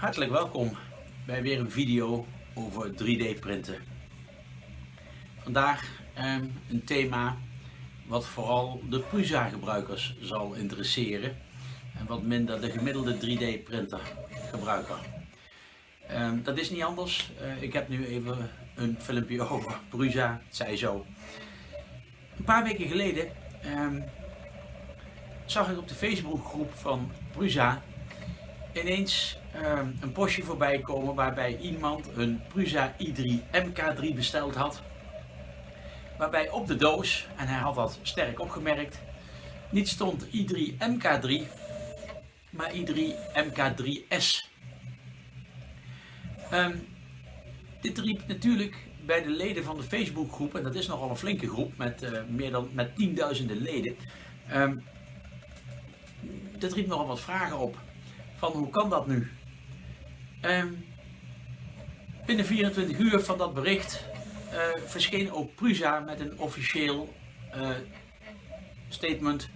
Hartelijk welkom bij weer een video over 3D printen. Vandaag eh, een thema wat vooral de Prusa gebruikers zal interesseren en wat minder de gemiddelde 3D printer gebruiker. Eh, dat is niet anders. Uh, ik heb nu even een filmpje over Prusa, het zij zo. Een paar weken geleden ehm, zag ik op de Facebookgroep van Prusa ineens uh, een postje voorbij komen waarbij iemand een Prusa i3 MK3 besteld had. Waarbij op de doos, en hij had dat sterk opgemerkt, niet stond i3 MK3, maar i3 MK3S. Um, dit riep natuurlijk bij de leden van de Facebookgroep, en dat is nogal een flinke groep met uh, meer dan met tienduizenden leden, um, dit riep nogal wat vragen op van hoe kan dat nu? Um, binnen 24 uur van dat bericht uh, verscheen ook Prusa met een officieel uh, statement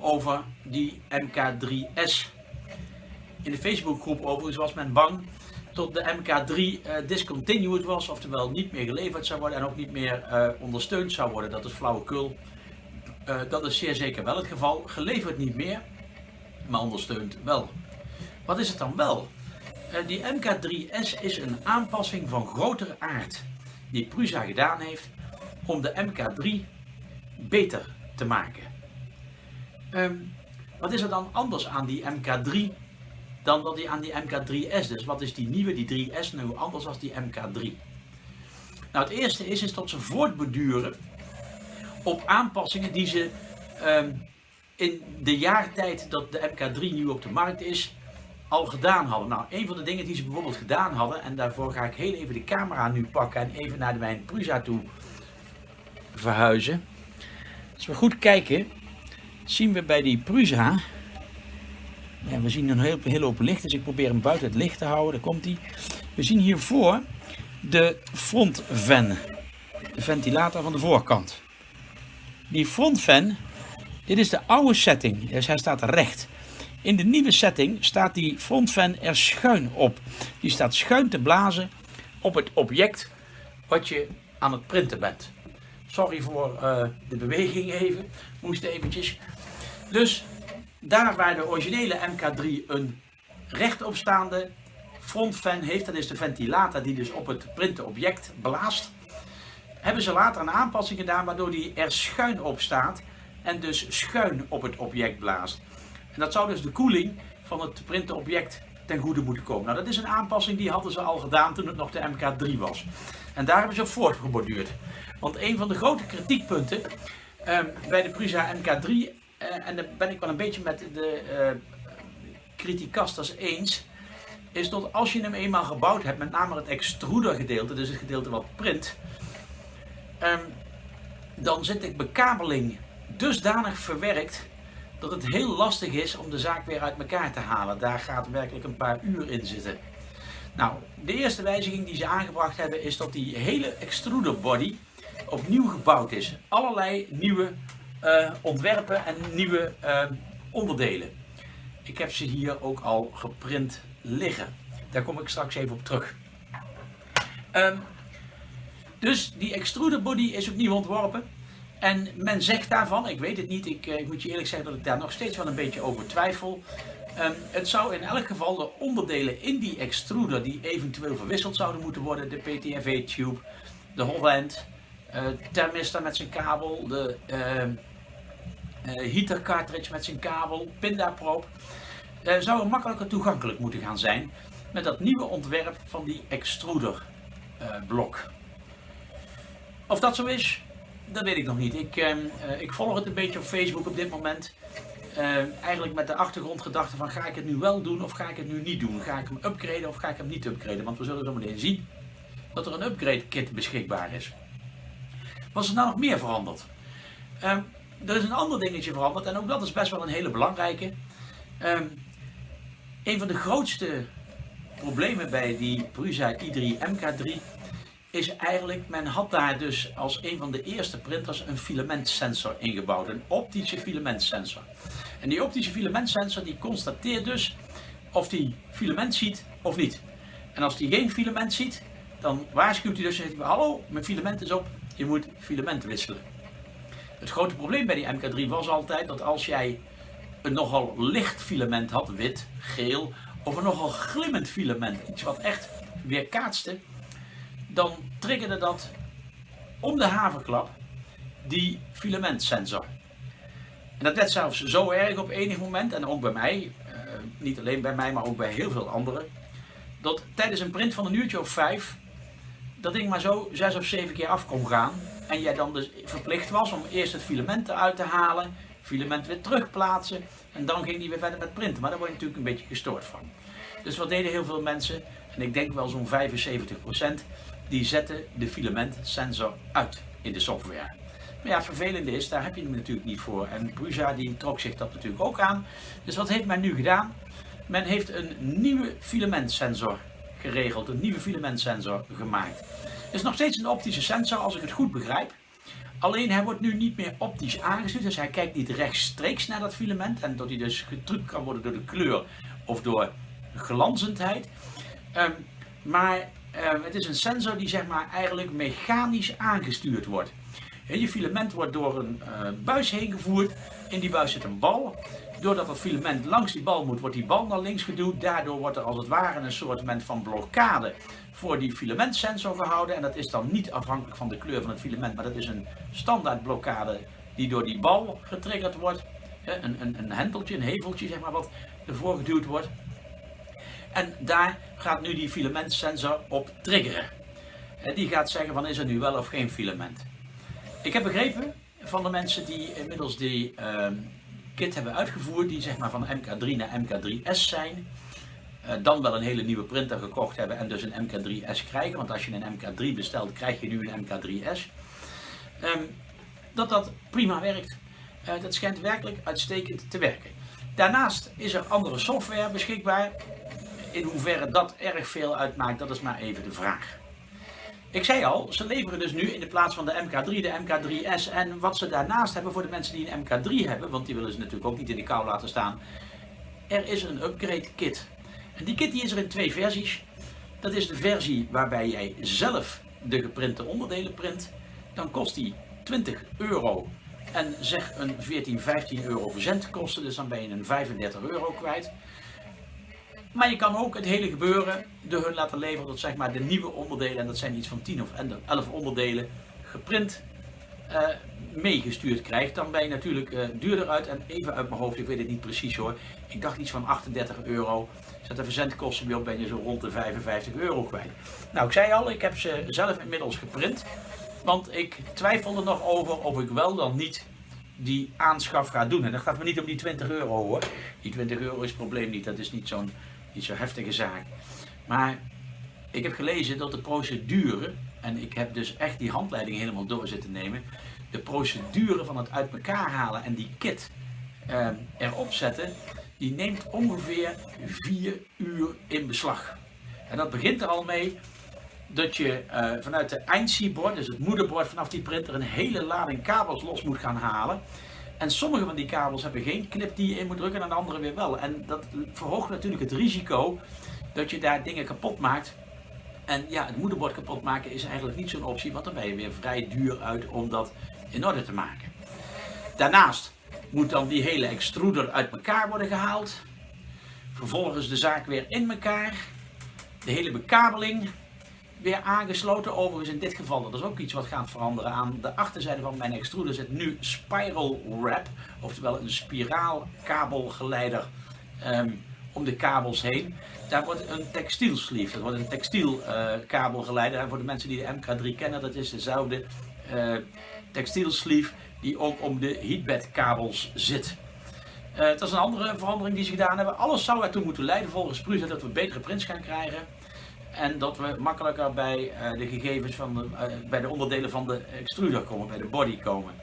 over die MK3S. In de Facebookgroep overigens was men bang tot de MK3 uh, eh, discontinued was, oftewel niet meer geleverd zou worden en ook niet meer ondersteund zou worden. Dat is flauwekul. dat is zeer zeker wel het geval. Geleverd niet meer, maar ondersteund wel. Wat is het dan wel? Uh, die MK3S is een aanpassing van grotere aard die Prusa gedaan heeft om de MK3 beter te maken. Um, wat is er dan anders aan die MK3 dan dat die aan die MK3S? Dus wat is die nieuwe, die 3S, nu anders dan die MK3? Nou, het eerste is, dat ze voortborduren op aanpassingen die ze um, in de jaartijd dat de MK3 nu op de markt is, al gedaan hadden. Nou, een van de dingen die ze bijvoorbeeld gedaan hadden, en daarvoor ga ik heel even de camera nu pakken en even naar mijn Prusa toe verhuizen. Als we goed kijken, zien we bij die Prusa, we zien een heel, heel open licht, dus ik probeer hem buiten het licht te houden, daar komt hij. We zien hiervoor de frontven, de ventilator van de voorkant. Die frontven, dit is de oude setting, dus hij staat recht. In de nieuwe setting staat die frontfan er schuin op. Die staat schuin te blazen op het object wat je aan het printen bent. Sorry voor uh, de beweging even, moest eventjes. Dus daar waar de originele MK3 een rechtopstaande frontfan heeft, dat is de ventilator die dus op het printen object blaast, hebben ze later een aanpassing gedaan waardoor die er schuin op staat en dus schuin op het object blaast. En dat zou dus de koeling van het printenobject ten goede moeten komen. Nou, dat is een aanpassing die hadden ze al gedaan toen het nog de MK3 was. En daar hebben ze op voortgeborduurd. Want een van de grote kritiekpunten um, bij de Prusa MK3, uh, en daar ben ik wel een beetje met de uh, criticasters eens, is dat als je hem eenmaal gebouwd hebt, met name het extruder gedeelte, dus het gedeelte wat print, um, dan zit de bekabeling dusdanig verwerkt dat het heel lastig is om de zaak weer uit elkaar te halen. Daar gaat werkelijk een paar uur in zitten. Nou, de eerste wijziging die ze aangebracht hebben is dat die hele extruder body opnieuw gebouwd is. Allerlei nieuwe uh, ontwerpen en nieuwe uh, onderdelen. Ik heb ze hier ook al geprint liggen. Daar kom ik straks even op terug. Um, dus die extruder body is opnieuw ontworpen. En men zegt daarvan, ik weet het niet, ik, eh, ik, moet je eerlijk zeggen dat ik daar nog steeds wel een beetje over twijfel. Um, het zou in elk geval de onderdelen in die extruder die eventueel verwisseld zouden moeten worden, de PTFE-tube, de Holland, uh, thermistor met zijn kabel, de uh, heater cartridge met zijn kabel, pindaproop, zouden makkelijker toegankelijk moeten gaan zijn met dat nieuwe ontwerp van die extruder blok. Of dat zo is, dat weet ik nog niet. Ik, uh, ik volg het een beetje op Facebook op dit moment. Uh, eigenlijk met de achtergrondgedachte van ga ik het nu wel doen of ga ik het nu niet doen? Ga ik hem upgraden of ga ik hem niet upgraden? Want we zullen zo meteen zien dat er een upgrade kit beschikbaar is. Wat is er nou nog meer veranderd? Uh, er is een ander dingetje veranderd en ook dat is best wel een hele belangrijke. Ehm, een van de grootste problemen bij die Prusa i3 MK3 is eigenlijk, men had daar dus als een van de eerste printers een filamentsensor ingebouwd, een optische filamentsensor. En die optische filamentsensor die constateert dus of die filament ziet of niet. En als die geen filament ziet, dan waarschuwt hij dus zegt hij, hallo, mijn filament is op, je moet filament wisselen. Het grote probleem bij die MK3 was altijd dat als jij een nogal licht filament had, wit, geel, of een nogal glimmend filament, iets wat echt weerkaatste, dan triggerde dat om de haverklap die filamentsensor. En dat werd zelfs zo erg op enig moment, en ook bij mij, eh, niet alleen bij mij, maar ook bij heel veel anderen, dat tijdens een print van een uurtje of vijf, dat ding maar zo zes of zeven keer af kon gaan. En jij dan dus verplicht was om eerst het filament eruit te halen, filament weer terugplaatsen en dan ging die weer verder met printen. Maar daar word je natuurlijk een beetje gestoord van. Dus wat deden heel veel mensen, en ik denk wel zo'n 75%, die zetten de filamentsensor uit in de software. Maar ja, het vervelende is, daar heb je hem natuurlijk niet voor. En Prusa die trok zich dat natuurlijk ook aan. Dus wat heeft men nu gedaan? Men heeft een nieuwe filamentsensor geregeld, een nieuwe filamentsensor gemaakt. Het is nog steeds een optische sensor als ik het goed begrijp. Alleen hij wordt nu niet meer optisch aangestuurd, dus hij kijkt niet rechtstreeks naar dat filament en dat hij dus getrukt kan worden door de kleur of door glanzendheid. Um, maar um, het is een sensor die zeg maar eigenlijk mechanisch aangestuurd wordt. Je filament wordt door een uh, buis heen gevoerd. In die buis zit een bal. Doordat het filament langs die bal moet, wordt die bal naar links geduwd. Daardoor wordt er als het ware een soort van blokkade voor die filamentsensor gehouden. En dat is dan niet afhankelijk van de kleur van het filament, maar dat is een standaard blokkade die door die bal getriggerd wordt. Een, een, een henteltje, een heveltje zeg maar, wat ervoor geduwd wordt. En daar gaat nu die filamentsensor op triggeren. Die gaat zeggen van is er nu wel of geen filament. Ik heb begrepen van de mensen die inmiddels die uh, kit hebben uitgevoerd, die zeg maar van MK3 naar MK3S zijn, uh, dan wel een hele nieuwe printer gekocht hebben en dus een MK3S krijgen, want als je een MK3 bestelt, krijg je nu een MK3S. Um, ehm, dat dat prima werkt. Uh, dat schijnt werkelijk uitstekend te werken. Daarnaast is er andere software beschikbaar. In hoeverre dat erg veel uitmaakt, dat is maar even de vraag. Ik zei al, ze leveren dus nu in de plaats van de MK3 de MK3S. En wat ze daarnaast hebben voor de mensen die een MK3 hebben, want die willen ze natuurlijk ook niet in de kou laten staan. Er is een upgrade kit. En die kit die is er in twee versies. Dat is de versie waarbij jij zelf de geprinte onderdelen print. Dan kost die 20 euro. En zeg een 14, 15 euro verzendkosten. Dus dan ben je een 35 euro kwijt. Maar je kan ook het hele gebeuren door hun laten leveren tot zeg maar de nieuwe onderdelen. En dat zijn iets van 10 of 11 onderdelen geprint uh, meegestuurd krijgt. Dan ben je natuurlijk uh, duurder uit. En even uit mijn hoofd, ik weet het niet precies hoor. Ik dacht iets van 38 euro. Zet de verzendkosten weer op, ben je zo rond de 55 euro kwijt. Nou, ik zei al, ik heb ze zelf inmiddels geprint. Want ik twijfelde nog over of ik wel dan niet die aanschaf ga doen. En dat gaat me niet om die 20 euro hoor. Die 20 euro is het probleem niet. Dat is niet zo'n niet zo'n heftige zaak. Maar ik heb gelezen dat de procedure, en ik heb dus echt die handleiding helemaal door zitten nemen, de procedure van het uit elkaar halen en die kit eh, erop zetten, die neemt ongeveer 4 uur in beslag. En dat begint er al mee dat je uh, vanuit de eindsiebord, dus het moederbord vanaf die printer, een hele lading kabels los moet gaan halen. En sommige van die kabels hebben geen knip die je in moet drukken en de andere weer wel. En dat verhoogt natuurlijk het risico dat je daar dingen kapot maakt. En ja, het moederbord kapot maken is eigenlijk niet zo'n optie, want dan ben je weer vrij duur uit om dat in orde te maken. Daarnaast moet dan die hele extruder uit elkaar worden gehaald. Vervolgens de zaak weer in elkaar. De hele bekabeling weer aangesloten. Overigens in dit geval, dat is ook iets wat gaat veranderen. Aan de achterzijde van mijn extruder zit nu spiral wrap. Oftewel een spiraalkabelgeleider um, om de kabels heen. Daar wordt een textiel sleeve, dat wordt een textiel uh, kabelgeleider. En voor de mensen die de MK3 kennen, dat is dezelfde uh, textiel sleeve die ook om de heatbed kabels zit. Uh, dat is een andere verandering die ze gedaan hebben. Alles zou ertoe moeten leiden volgens Prusa dat we betere prints gaan krijgen. En dat we makkelijker bij uh, de gegevens van de, uh, bij de onderdelen van de extruder komen, bij de body komen.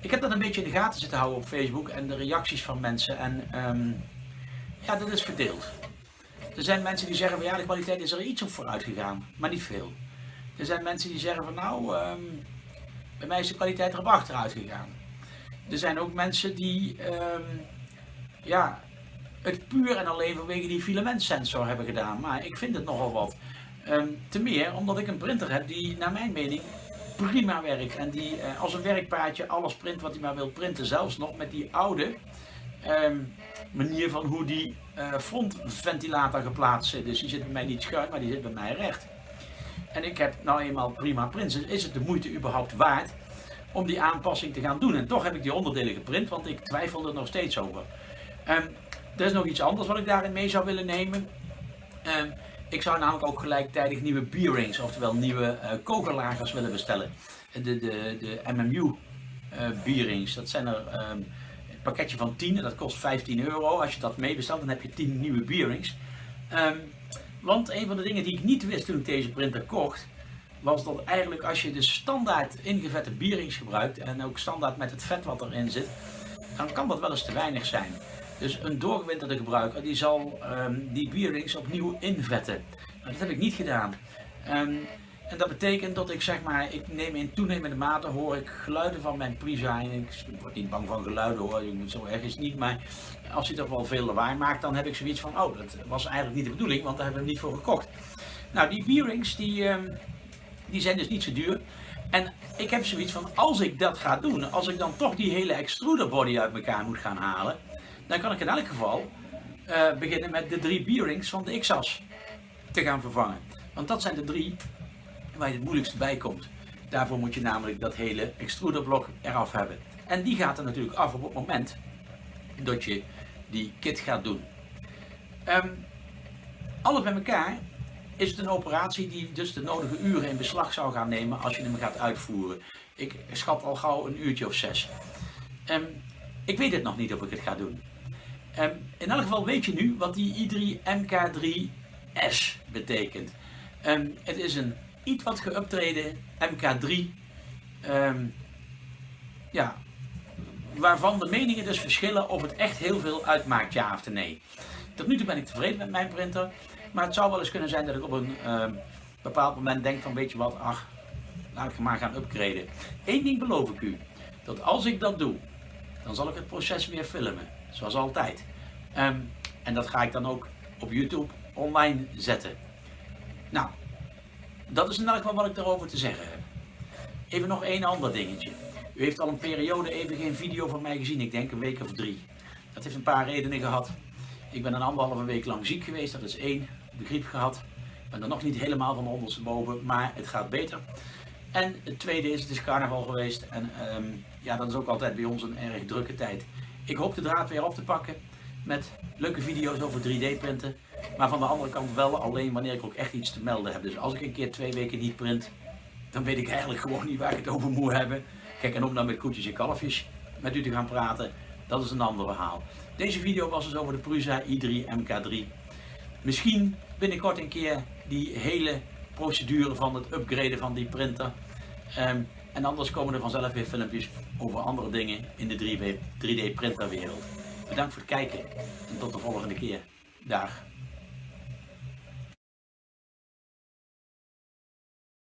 Ik heb dat een beetje in de gaten zitten houden op Facebook en de reacties van mensen. En um, ja, dat is verdeeld. Er zijn mensen die zeggen van ja, de kwaliteit is er iets op vooruit gegaan, maar niet veel. Er zijn mensen die zeggen van nou, um, bij mij is de kwaliteit erop achteruit gegaan. Er zijn ook mensen die um, ja, het puur en alleen vanwege die filamentsensor hebben gedaan. Maar ik vind het nogal wat. Um, te meer omdat ik een printer heb die naar mijn mening prima werkt. En die uh, als een werkpaardje alles print wat hij maar wil printen. Zelfs nog met die oude um, manier van hoe die uh, frontventilator geplaatst zit. Dus die zit bij mij niet schuin, maar die zit bij mij recht. En ik heb nou eenmaal prima prints. Dus is het de moeite überhaupt waard om die aanpassing te gaan doen? En toch heb ik die onderdelen geprint, want ik twijfel er nog steeds over. Um, er is nog iets anders wat ik daarin mee zou willen nemen. Um, ik zou namelijk ook gelijktijdig nieuwe bearings, oftewel nieuwe uh, willen bestellen. De, de, de MMU uh, bearings, dat zijn er um, een pakketje van 10 en dat kost 15 euro. Als je dat mee bestelt, dan heb je 10 nieuwe bearings. Um, want een van de dingen die ik niet wist toen ik deze printer kocht, was dat eigenlijk als je de standaard ingevette bearings gebruikt en ook standaard met het vet wat erin zit, dan kan dat wel eens te weinig zijn. Dus een doorgewinterde gebruiker die zal um, die bearings opnieuw invetten. Nou, dat heb ik niet gedaan. Um, en dat betekent dat ik zeg maar, ik neem in toenemende mate hoor ik geluiden van mijn Prisa. Ik word niet bang van geluiden hoor, zo erg is het niet. Maar als hij toch wel veel lawaai maakt, dan heb ik zoiets van, oh dat was eigenlijk niet de bedoeling, want daar hebben we niet voor gekocht. Nou die bearings die, um, die zijn dus niet zo duur. En ik heb zoiets van, als ik dat ga doen, als ik dan toch die hele extruder body uit elkaar moet gaan halen dan kan ik in elk geval uh, beginnen met de drie bearings van de X-as te gaan vervangen. Want dat zijn de drie waar je het moeilijkste bij komt. Daarvoor moet je namelijk dat hele extruderblok eraf hebben. En die gaat er natuurlijk af op het moment dat je die kit gaat doen. Um, alles bij elkaar is het een operatie die dus de nodige uren in beslag zou gaan nemen als je hem gaat uitvoeren. Ik schat al gauw een uurtje of zes. Um, ik weet het nog niet of ik het ga doen. Um, in elk geval weet je nu wat die i3 MK3S betekent. Um, het is een iets wat geüptreden MK3. Um, ja, waarvan de meningen dus verschillen of het echt heel veel uitmaakt, ja of nee. Tot nu toe ben ik tevreden met mijn printer. Maar het zou wel eens kunnen zijn dat ik op een bepaald moment denk van weet je wat, ach, laat ik maar gaan upgraden. Eén ding beloof ik u. Dat als ik dat doe, dan zal ik het proces weer filmen. Zoals altijd. Um, en dat ga ik dan ook op YouTube online zetten. Nou, dat is in elk geval wat ik daarover te zeggen heb. Even nog één ander dingetje. U heeft al een periode even geen video van mij gezien, ik denk een week of drie. Dat heeft een paar redenen gehad. Ik ben een anderhalve week lang ziek geweest, dat is één. De griep gehad. Ik ben er nog niet helemaal van ondersteboven, maar het gaat beter. En het tweede is, het is carnaval geweest en um, ja, dat is ook altijd bij ons een erg drukke tijd. Ik hoop de draad weer op te pakken met leuke video's over 3D printen. Maar van de andere kant wel alleen wanneer ik ook echt iets te melden heb. Dus als ik een keer twee weken niet print, dan weet ik eigenlijk gewoon niet waar ik het over moet hebben. Kijk, en om dan met koetjes en kalfjes met u te gaan praten, dat is een ander verhaal. Deze video was dus over de Prusa i3 MK3. Misschien binnenkort een keer die hele procedure van het upgraden van die printer. Um, en anders komen er vanzelf weer filmpjes over andere dingen in de 3D printerwereld. Bedankt voor het kijken en tot de volgende keer. Dag.